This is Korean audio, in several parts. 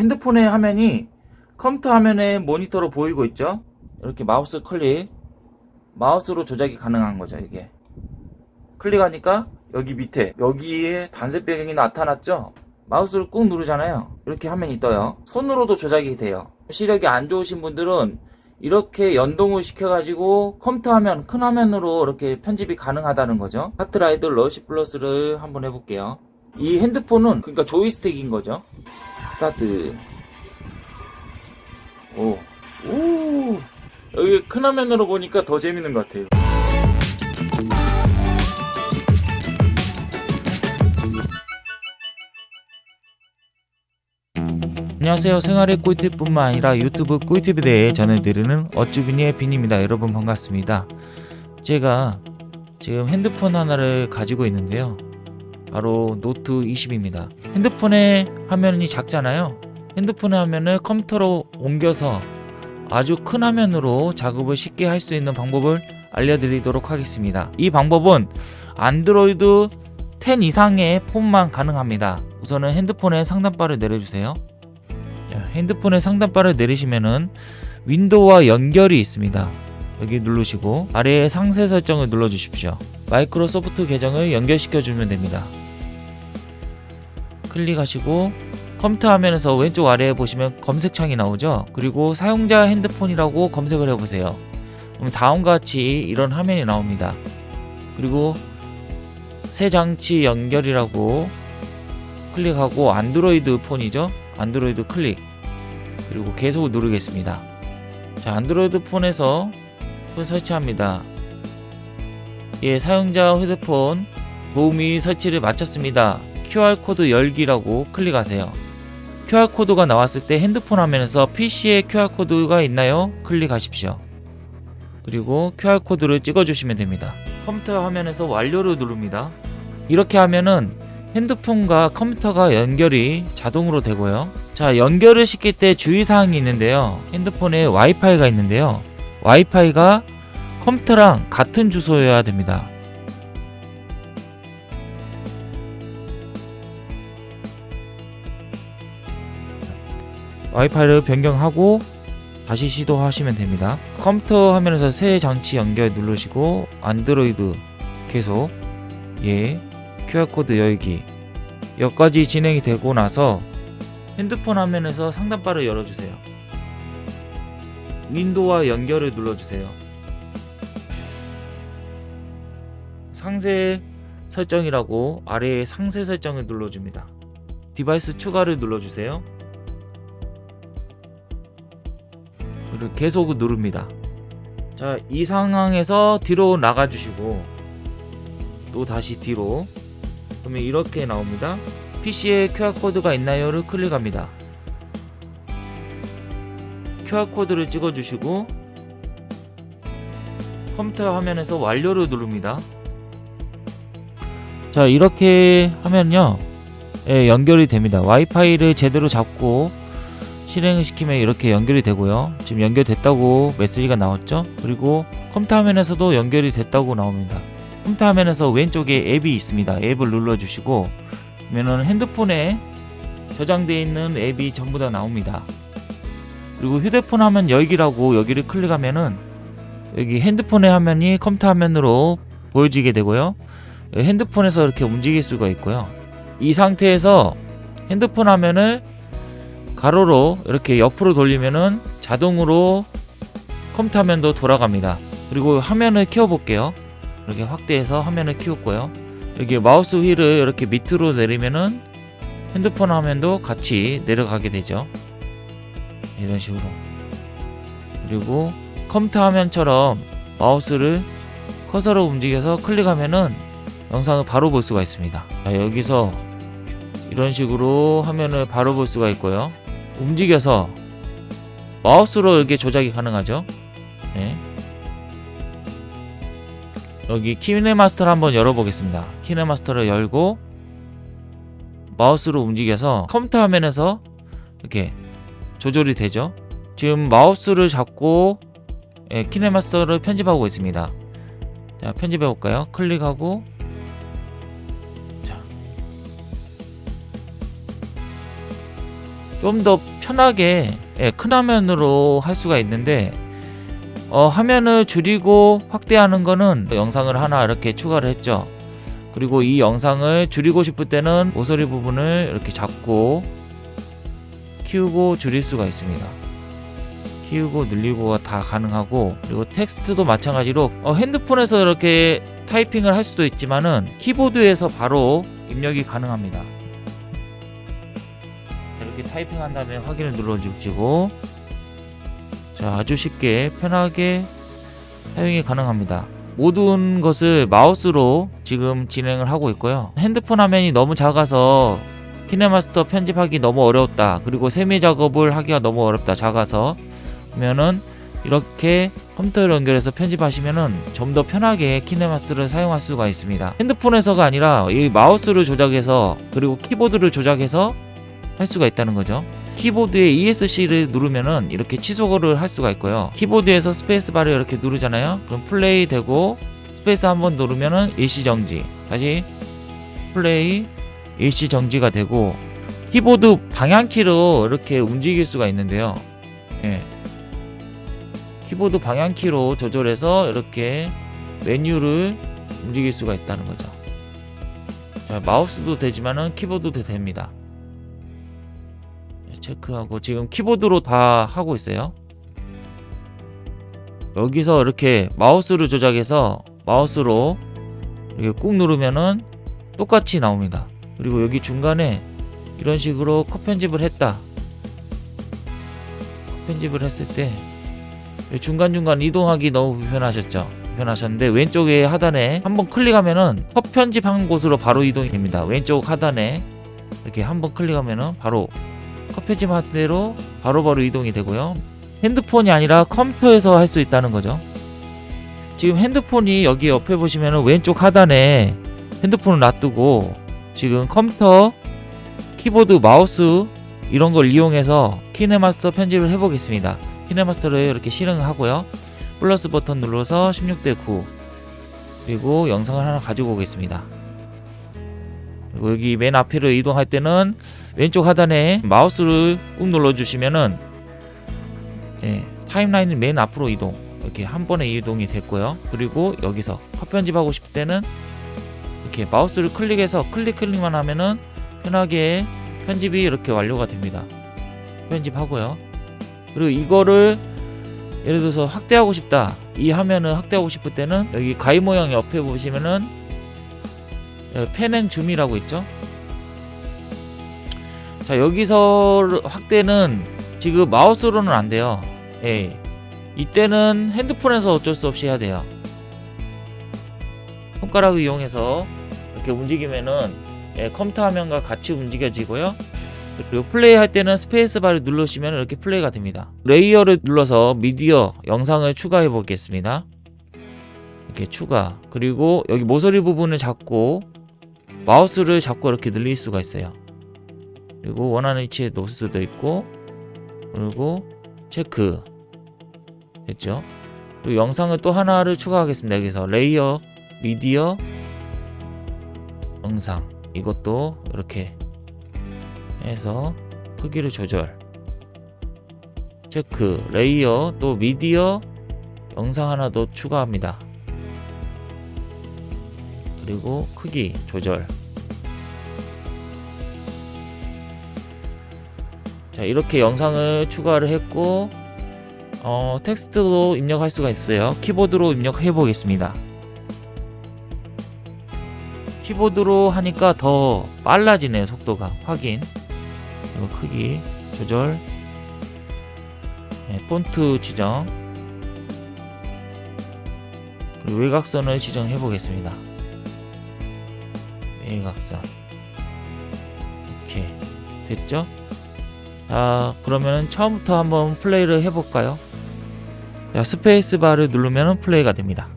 핸드폰의 화면이 컴퓨터 화면의 모니터로 보이고 있죠? 이렇게 마우스 클릭. 마우스로 조작이 가능한 거죠 이게. 클릭하니까 여기 밑에 여기에 단색 배경이 나타났죠? 마우스를 꾹 누르잖아요. 이렇게 화면이 떠요. 손으로도 조작이 돼요. 시력이 안 좋으신 분들은 이렇게 연동을 시켜가지고 컴퓨터 화면 큰 화면으로 이렇게 편집이 가능하다는 거죠. 카트라이더 러시 플러스를 한번 해볼게요. 이 핸드폰은 그러니까 조이스틱인 거죠 스타트. 오, 오. 여기 큰 화면으로 보니까 더 재밌는 것 같아요. 안녕하세요. 생활의 꿀팁뿐만 아니라 유튜브 꿀팁에 대해 전해드리는 어쭈비니의 빈입니다. 여러분 반갑습니다. 제가 지금 핸드폰 하나를 가지고 있는데요. 바로 노트 20입니다. 핸드폰의 화면이 작잖아요 핸드폰의 화면을 컴퓨터로 옮겨서 아주 큰 화면으로 작업을 쉽게 할 수 있는 방법을 알려드리도록 하겠습니다 이 방법은 안드로이드 10 이상의 폰만 가능합니다 우선은 핸드폰의 상단바를 내려주세요 자, 핸드폰의 상단바를 내리시면은 윈도우와 연결이 있습니다. 여기 누르시고 아래에 상세 설정을 눌러 주십시오. 마이크로소프트 계정을 연결시켜 주면 됩니다. 클릭하시고 컴퓨터 화면에서 왼쪽 아래에 보시면 검색창이 나오죠. 그리고 사용자 핸드폰이라고 검색을 해보세요. 그럼 다음과 같이 이런 화면이 나옵니다. 그리고 새 장치 연결이라고 클릭하고 안드로이드 폰이죠. 안드로이드 클릭 그리고 계속 누르겠습니다 자 안드로이드 폰에서 폰 설치합니다 예 사용자 휴대폰 도우미 설치를 마쳤습니다 QR코드 열기라고 클릭하세요. QR코드가 나왔을 때 핸드폰 화면에서 PC에 QR코드가 있나요? 클릭하십시오. 그리고 QR코드를 찍어주시면 됩니다. 컴퓨터 화면에서 완료를 누릅니다. 이렇게 하면은 핸드폰과 컴퓨터가 연결이 자동으로 되고요. 자 연결을 시킬 때 주의사항이 있는데요. 핸드폰에 와이파이가 있는데요. 와이파이가 컴퓨터랑 같은 주소여야 됩니다 와이파이를 변경하고 다시 시도하시면 됩니다. 컴퓨터 화면에서 새 장치 연결 누르시고 안드로이드 계속 예 QR코드 열기 여기까지 진행이 되고 나서 핸드폰 화면에서 상단바를 열어주세요. 윈도우와 연결을 눌러주세요. 상세 설정이라고 아래에 상세 설정을 눌러줍니다. 디바이스 추가를 눌러주세요 그리고 계속 누릅니다. 자 이 상황에서 뒤로 나가주시고 또 다시 뒤로. 그러면 이렇게 나옵니다. PC에 QR코드가 있나요를 클릭합니다. QR코드를 찍어주시고 컴퓨터 화면에서 완료를 누릅니다. 자 이렇게 하면요. 예, 연결이 됩니다. 와이파이를 제대로 잡고 실행을 시키면 이렇게 연결이 되고요. 지금 연결됐다고 메시지가 나왔죠? 그리고 컴퓨터 화면에서도 연결이 됐다고 나옵니다. 컴퓨터 화면에서 왼쪽에 앱이 있습니다. 앱을 눌러주시고 그러면 핸드폰에 저장되어 있는 앱이 전부 다 나옵니다. 그리고 휴대폰 화면 열기라고 여기를 클릭하면은 여기 핸드폰의 화면이 컴퓨터 화면으로 보여지게 되고요. 핸드폰에서 이렇게 움직일 수가 있고요. 이 상태에서 핸드폰 화면을 가로로 이렇게 옆으로 돌리면은 자동으로 컴퓨터 화면도 돌아갑니다. 그리고 화면을 켜 볼게요. 이렇게 확대해서 화면을 키웠고요. 여기 마우스 휠을 이렇게 밑으로 내리면은 핸드폰 화면도 같이 내려가게 되죠. 이런 식으로. 그리고 컴퓨터 화면처럼 마우스를 커서로 움직여서 클릭하면은 영상을 바로 볼 수가 있습니다. 자, 여기서 이런 식으로 화면을 바로 볼 수가 있고요 움직여서 마우스로 이렇게 조작이 가능하죠? 네. 여기 키네마스터를 한번 열어보겠습니다. 키네마스터를 열고 마우스로 움직여서 컴퓨터 화면에서 이렇게 조절이 되죠? 지금 마우스를 잡고 예, 키네마스터를 편집하고 있습니다. 자 편집해 볼까요? 클릭하고 좀 더 편하게 예, 큰 화면으로 할 수가 있는데 어, 화면을 줄이고 확대하는 거는 영상을 하나 이렇게 추가를 했죠. 그리고 이 영상을 줄이고 싶을 때는 모서리 부분을 이렇게 잡고 키우고 줄일 수가 있습니다. 키우고 늘리고가 다 가능하고 그리고 텍스트도 마찬가지로 어, 핸드폰에서 이렇게 타이핑을 할 수도 있지만은 키보드에서 바로 입력이 가능합니다. 타이핑한 다음에 확인을 눌러주시고 자 아주 쉽게 편하게 사용이 가능합니다. 모든 것을 마우스로 지금 진행을 하고 있고요. 핸드폰 화면이 너무 작아서 키네마스터 편집하기 너무 어려웠다. 그리고 세밀 작업을 하기가 너무 어렵다. 작아서 그러면은 이렇게 컴퓨터를 연결해서 편집하시면은 좀 더 편하게 키네마스터를 사용할 수가 있습니다. 핸드폰에서가 아니라 이 마우스를 조작해서 그리고 키보드를 조작해서 할 수가 있다는 거죠. 키보드에 ESC를 누르면은 이렇게 취소를 할 수가 있고요. 키보드에서 스페이스바를 이렇게 누르잖아요. 그럼 플레이 되고 스페이스 한번 누르면은 일시 정지. 다시 플레이 일시 정지가 되고 키보드 방향키로 이렇게 움직일 수가 있는데요. 예. 키보드 방향키로 조절해서 이렇게 메뉴를 움직일 수가 있다는 거죠. 자, 마우스도 되지만은 키보드도 됩니다. 네, 체크하고 지금 키보드로 다 하고 있어요. 여기서 이렇게 마우스를 조작해서 마우스로 이렇게 꾹 누르면은 똑같이 나옵니다. 그리고 여기 중간에 이런 식으로 컷 편집을 했다. 컷 편집을 했을 때 중간중간 이동하기 너무 불편하셨죠? 불편하셨는데 왼쪽에 하단에 한번 클릭하면은 컷 편집한 곳으로 바로 이동이 됩니다. 왼쪽 하단에 이렇게 한번 클릭하면은 바로 컷 편집한 대로 바로바로 이동이 되고요. 핸드폰이 아니라 컴퓨터에서 할 수 있다는 거죠. 지금 핸드폰이 여기 옆에 보시면은 왼쪽 하단에 핸드폰을 놔두고 지금 컴퓨터 키보드 마우스 이런 걸 이용해서 키네마스터 편집을 해보겠습니다. 키네마스터를 이렇게 실행하고요. 플러스 버튼 눌러서 16대 9 그리고 영상을 하나 가지고 오겠습니다. 여기 맨 앞으로 이동할 때는 왼쪽 하단에 마우스를 꾹 눌러주시면은 예, 타임라인은 맨 앞으로 이동 이렇게 한 번에 이동이 됐고요. 그리고 여기서 컷 편집하고 싶을 때는 이렇게 마우스를 클릭해서 클릭 클릭만 하면은 편하게 편집이 이렇게 완료가 됩니다. 편집하고요. 그리고 이거를 예를 들어서 확대하고 싶다. 이 화면을 확대하고 싶을 때는 여기 가위 모양 옆에 보시면은 펜앤 줌이라고 있죠. 자 여기서 확대는 지금 마우스로는 안 돼요. 예. 이때는 핸드폰에서 어쩔 수 없이 해야 돼요. 손가락을 이용해서 이렇게 움직이면은 예, 컴퓨터 화면과 같이 움직여지고요. 그리고 플레이 할 때는 스페이스바를 누르시면 이렇게 플레이가 됩니다. 레이어를 눌러서 미디어 영상을 추가해 보겠습니다. 이렇게 추가. 그리고 여기 모서리 부분을 잡고 마우스를 잡고 이렇게 늘릴 수가 있어요. 그리고 원하는 위치에 놓을 수도 있고 그리고 체크 됐죠? 그리고 영상을 또 하나를 추가하겠습니다. 여기서 레이어, 미디어, 영상 이것도 이렇게 해서 크기를 조절 체크 레이어 또 미디어 영상 하나 더 추가합니다 그리고 크기 조절. 자 이렇게 영상을 추가를 했고 어, 텍스트도 입력할 수가 있어요. 키보드로 입력해 보겠습니다. 키보드로 하니까 더 빨라지네요 속도가. 확인. 그리고 크기 조절. 네, 폰트 지정. 그리고 외곽선을 지정해 보겠습니다 외곽선 이렇게 됐죠? 자 그러면 처음부터 한번 플레이를 해볼까요? 자, 스페이스바를 누르면 플레이가 됩니다.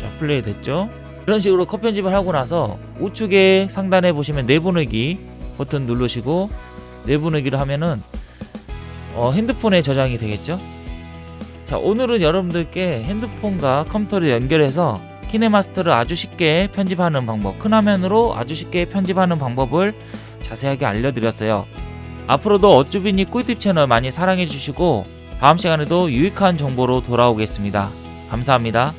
자 플레이 됐죠? 이런 식으로 컷 편집을 하고 나서 우측에 상단에 보시면 내보내기 버튼 누르시고 내보내기를 하면은 어, 핸드폰에 저장이 되겠죠? 자 오늘은 여러분들께 핸드폰과 컴퓨터를 연결해서 키네마스터를 아주 쉽게 편집하는 방법, 큰 화면으로 아주 쉽게 편집하는 방법을 자세하게 알려드렸어요. 앞으로도 어쭈비니 꿀팁 채널 많이 사랑해 주시고 다음 시간에도 유익한 정보로 돌아오겠습니다. 감사합니다.